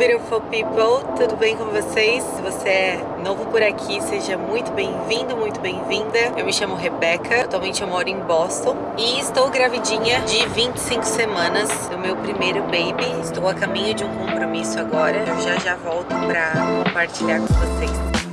beautiful people, tudo bem com vocês? Se você é novo por aqui, seja muito bem-vindo, muito bem-vinda. Eu me chamo Rebeca, atualmente eu moro em Boston e estou gravidinha de 25 semanas do meu primeiro baby. Estou a caminho de um compromisso agora, eu já já volto para compartilhar com vocês.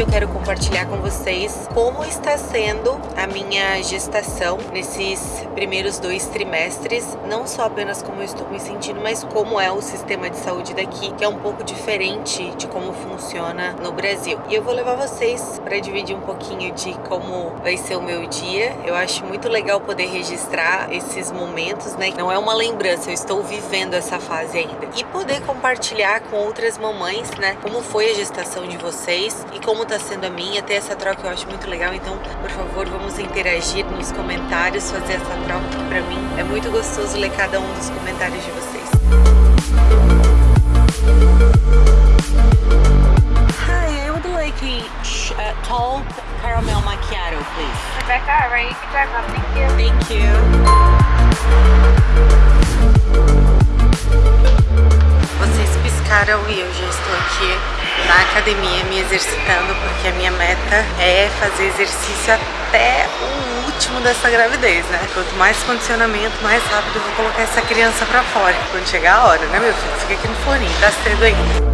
Eu quero compartilhar com vocês como está sendo a minha gestação nesses primeiros dois trimestres, não só apenas como eu estou me sentindo, mas como é o sistema de saúde daqui, que é um pouco diferente de como funciona no Brasil. E eu vou levar vocês para dividir um pouquinho de como vai ser o meu dia. Eu acho muito legal poder registrar esses momentos, né? Não é uma lembrança, eu estou vivendo essa fase ainda. E poder compartilhar com outras mamães, né? Como foi a gestação de vocês e como como tá sendo a minha, ter essa troca eu acho muito legal, então por favor vamos interagir nos comentários, fazer essa troca que pra mim é muito gostoso ler cada um dos comentários de vocês. Hi, I would like a uh, tall caramel macchiato, please. Rebecca, ready to drive up? Thank you. Thank you. Vocês piscaram e eu já estou aqui na academia me exercitando, porque a minha meta é fazer exercício até o último dessa gravidez, né? Quanto mais condicionamento, mais rápido eu vou colocar essa criança pra fora. Quando chegar a hora, né, meu filho? Fica aqui no foninho, tá cedo ainda.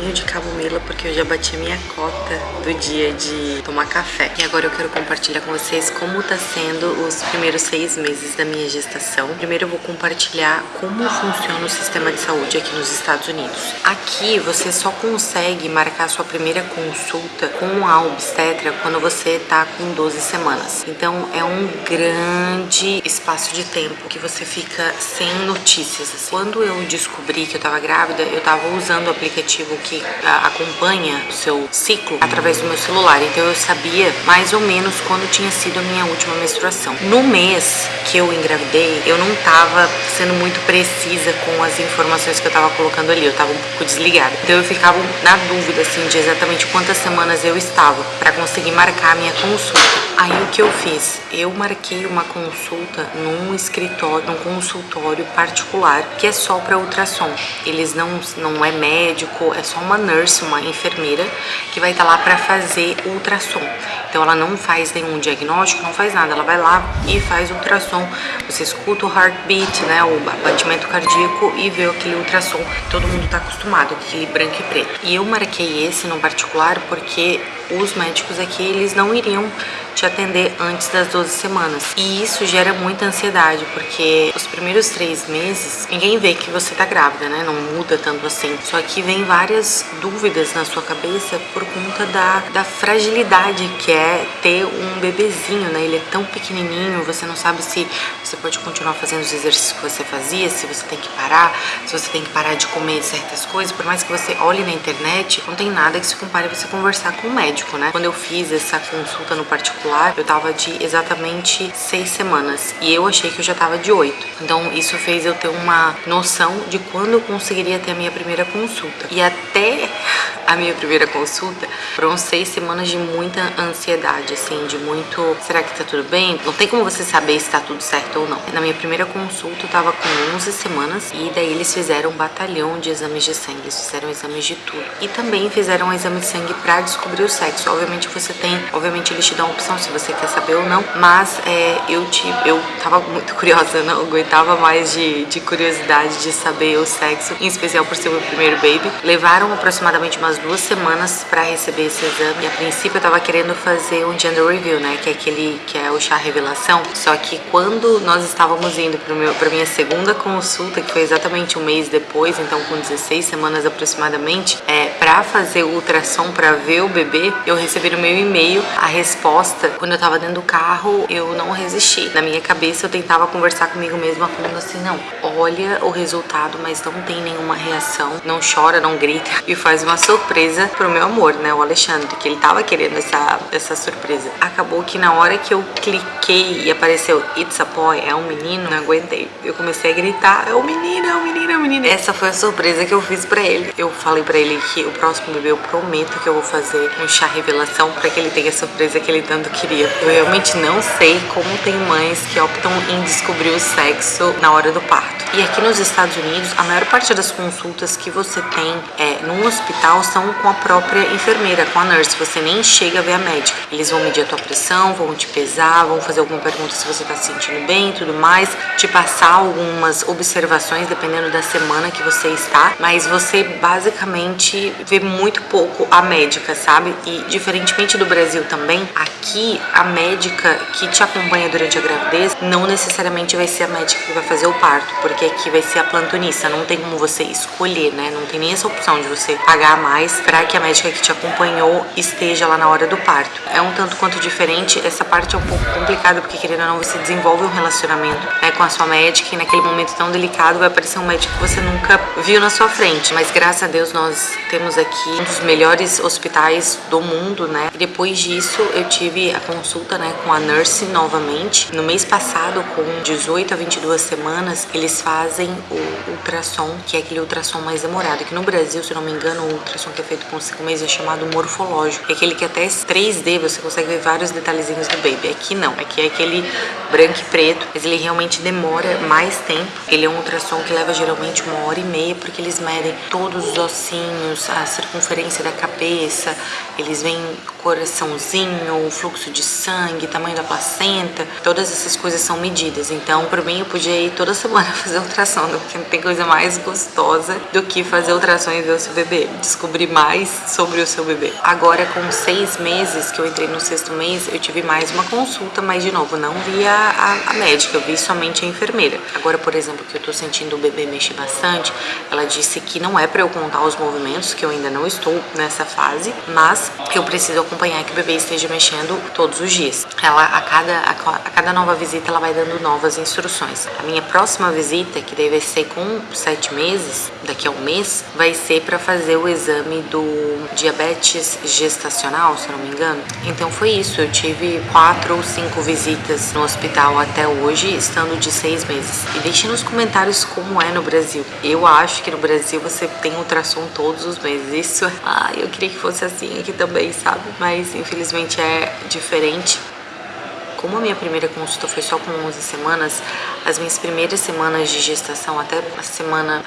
De camomila porque eu já bati a minha cota do dia de tomar café. E agora eu quero compartilhar com vocês como tá sendo os primeiros seis meses da minha gestação. Primeiro eu vou compartilhar como funciona o sistema de saúde aqui nos Estados Unidos. Aqui você só consegue marcar sua primeira consulta com a obstetra quando você tá com 12 semanas. Então é um grande espaço de tempo que você fica sem notícias. Quando eu descobri que eu tava grávida, eu tava usando o aplicativo que acompanha o seu ciclo através do meu celular. Então eu sabia mais ou menos quando tinha sido a minha última menstruação. No mês que eu engravidei, eu não tava sendo muito precisa com as informações que eu tava colocando ali. Eu tava um pouco desligada. Então eu ficava na dúvida assim de exatamente quantas semanas eu estava para conseguir marcar a minha consulta. Aí o que eu fiz? Eu marquei uma consulta num escritório, num consultório particular que é só para ultrassom. Eles não não é médico, é só uma nurse, uma enfermeira que vai estar tá lá para fazer ultrassom. Então ela não faz nenhum diagnóstico, não faz nada, ela vai lá e faz ultrassom. Você escuta o heartbeat, né, o batimento cardíaco e vê aquele ultrassom. Todo mundo está acostumado, aquele branco e preto. E eu marquei esse no particular porque os médicos aqui eles não iriam te atender antes das 12 semanas. E isso gera muita ansiedade, porque os primeiros três meses, ninguém vê que você tá grávida, né? Não muda tanto assim. Só que vem várias dúvidas na sua cabeça por conta da, da fragilidade que é ter um bebezinho, né? Ele é tão pequenininho, você não sabe se você pode continuar fazendo os exercícios que você fazia, se você tem que parar, se você tem que parar de comer certas coisas. Por mais que você olhe na internet, não tem nada que se compare a você conversar com o médico, né? Quando eu fiz essa consulta no particular, particular, eu tava de exatamente seis semanas e eu achei que eu já tava de oito. Então isso fez eu ter uma noção de quando eu conseguiria ter a minha primeira consulta. E até a minha primeira consulta foram seis semanas de muita ansiedade, assim, de muito, será que tá tudo bem? Não tem como você saber se tá tudo certo ou não. Na minha primeira consulta eu tava com 11 semanas e daí eles fizeram um batalhão de exames de sangue, eles fizeram exames de tudo. E também fizeram um exame de sangue pra descobrir o sexo. Obviamente você tem, obviamente eles te dão a opção se você quer saber ou não, mas é, eu, te, eu tava muito curiosa, não aguentava mais de, de curiosidade de saber o sexo, em especial por ser meu primeiro baby. Levaram aproximadamente umas duas semanas pra receber esse exame. E a princípio eu tava querendo fazer um gender review, né, que é aquele que é o chá revelação. Só que quando nós estávamos indo pro meu, pra minha segunda consulta, que foi exatamente um mês depois, então com 16 semanas aproximadamente, é, pra fazer o ultrassom pra ver o bebê, eu recebi no meu e-mail a resposta quando eu tava dentro do carro, eu não resisti. Na minha cabeça, eu tentava conversar comigo mesma, falando assim: não, olha o resultado, mas não tem nenhuma reação, não chora, não grita e faz uma surpresa pro meu amor, né? O Alexandre, que ele tava querendo essa, essa surpresa. Acabou que na hora que eu cliquei e apareceu It's a boy, é um menino, não aguentei. Eu comecei a gritar: é um menino, é um menino, é um menino. Essa foi a surpresa que eu fiz pra ele. Eu falei pra ele que o próximo bebê eu prometo que eu vou fazer um chá revelação pra que ele tenha a surpresa que ele tanto queria. Eu realmente não sei como tem mães que optam em descobrir o sexo na hora do parto. E aqui nos Estados Unidos, a maior parte das consultas que você tem é, num hospital são com a própria enfermeira, com a nurse. Você nem chega a ver a médica. Eles vão medir a tua pressão, vão te pesar, vão fazer alguma pergunta se você tá se sentindo bem e tudo mais, te passar algumas observações dependendo da semana que você está, mas você basicamente vê muito pouco a médica, sabe? E diferentemente do Brasil também, aqui a médica que te acompanha durante a gravidez não necessariamente vai ser a médica que vai fazer o parto, porque que aqui vai ser a plantonista, não tem como você escolher, né? Não tem nem essa opção de você pagar mais para que a médica que te acompanhou esteja lá na hora do parto. É um tanto quanto diferente, essa parte é um pouco complicada, porque querendo ou não, você desenvolve um relacionamento né, com a sua médica e naquele momento tão delicado vai aparecer um médico que você nunca viu na sua frente. Mas graças a Deus nós temos aqui um dos melhores hospitais do mundo, né? E depois disso eu tive a consulta né, com a nurse novamente. No mês passado, com 18 a 22 semanas, eles fazem o ultrassom, que é aquele ultrassom mais demorado. Que no Brasil, se não me engano, o ultrassom que é feito com 5 meses é chamado morfológico. É aquele que até 3D você consegue ver vários detalhezinhos do baby. Aqui não, aqui é aquele branco e preto, mas ele realmente demora mais tempo. Ele é um ultrassom que leva geralmente uma hora e meia, porque eles medem todos os ossinhos, a circunferência da cabeça, eles veem coraçãozinho, o fluxo de sangue, tamanho da placenta, todas essas coisas são medidas. Então, por mim, eu podia ir toda semana fazer ultrassom, porque não tem coisa mais gostosa do que fazer ultrassom e ver o seu bebê, descobrir mais sobre o seu bebê. Agora, com seis meses, que eu entrei no sexto mês, eu tive mais uma consulta, mas de novo, não vi a, a, a médica, eu vi somente a enfermeira. Agora, por exemplo, que eu tô sentindo o bebê mexer bastante, ela disse que não é para eu contar os movimentos, que eu ainda não estou nessa fase, mas eu preciso acompanhar que o bebê esteja mexendo todos os dias. Ela, a cada, a, cada nova visita, ela vai dando novas instruções. A minha próxima visita, que deve ser com sete meses, daqui a um mês, vai ser para fazer o exame do diabetes gestacional, se não me engano. Então foi isso, eu tive quatro ou cinco visitas no hospital até hoje, estando de seis meses. E deixe nos comentários como é no Brasil. Eu acho que no Brasil você tem ultrassom todos os meses. Isso, ah, eu queria que fosse assim aqui também, sabe? Mas infelizmente é diferente. Como a minha primeira consulta foi só com 11 semanas, as minhas primeiras semanas de gestação, até a semana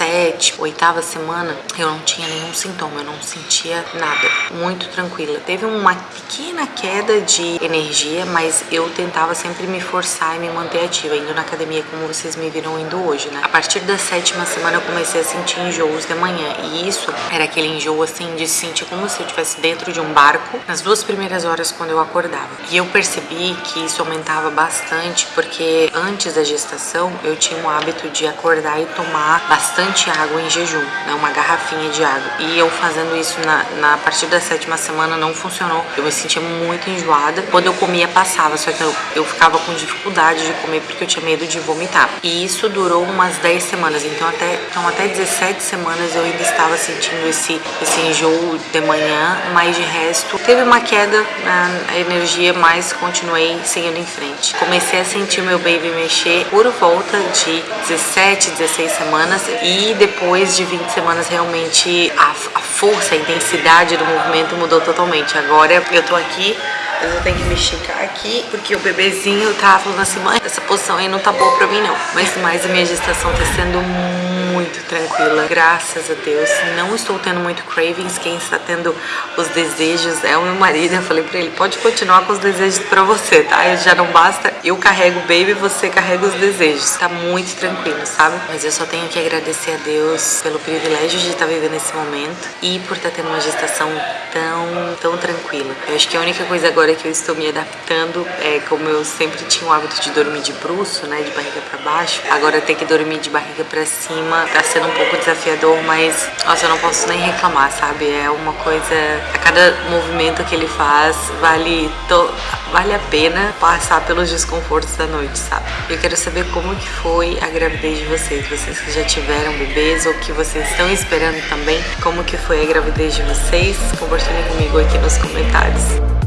sete, oitava semana, eu não tinha nenhum sintoma, eu não sentia nada, muito tranquila. Teve uma pequena queda de energia, mas eu tentava sempre me forçar e me manter ativa, indo na academia como vocês me viram indo hoje, né? A partir da sétima semana eu comecei a sentir enjoos de manhã, e isso era aquele enjoo assim de sentir como se eu estivesse dentro de um barco nas duas primeiras horas quando eu acordava. E eu percebi que isso aumentava bastante porque antes da gestação eu tinha o hábito de acordar e tomar bastante bastante água em jejum, né, uma garrafinha de água. E eu fazendo isso na, na partir da sétima semana não funcionou. Eu me sentia muito enjoada. Quando eu comia, passava, só que eu, eu ficava com dificuldade de comer porque eu tinha medo de vomitar. E isso durou umas 10 semanas, então até, então até 17 semanas eu ainda estava sentindo esse, esse enjoo de manhã, mas de resto teve uma queda na energia, mas continuei seguindo em frente. Comecei a sentir meu baby mexer por volta de 17, 16 semanas e e depois de 20 semanas realmente a, a força, a intensidade do movimento mudou totalmente. Agora eu tô aqui eu tenho que me esticar aqui, porque o bebezinho tá falando assim, mãe, essa posição aí não tá boa pra mim não. Mas mais a minha gestação tá sendo muito tranquila, graças a Deus. Não estou tendo muito cravings, quem está tendo os desejos é o meu marido. Eu falei pra ele, pode continuar com os desejos pra você, tá? Já não basta, eu carrego o baby, você carrega os desejos. Tá muito tranquilo, sabe? Mas eu só tenho que agradecer a Deus pelo privilégio de estar vivendo esse momento e por estar tendo uma gestação tão, tão tranquila. Eu acho que a única coisa agora que eu estou me adaptando é como eu sempre tinha o hábito de dormir de bruço, né, de barriga para baixo, agora ter que dormir de barriga para cima tá sendo um pouco desafiador, mas nossa, eu não posso nem reclamar, sabe? É uma coisa. A cada movimento que ele faz vale, to... vale a pena passar pelos desconfortos da noite, sabe? Eu quero saber como que foi a gravidez de vocês, vocês que já tiveram bebês ou que vocês estão esperando também, como que foi a gravidez de vocês? Compartilhem comigo aqui nos comentários.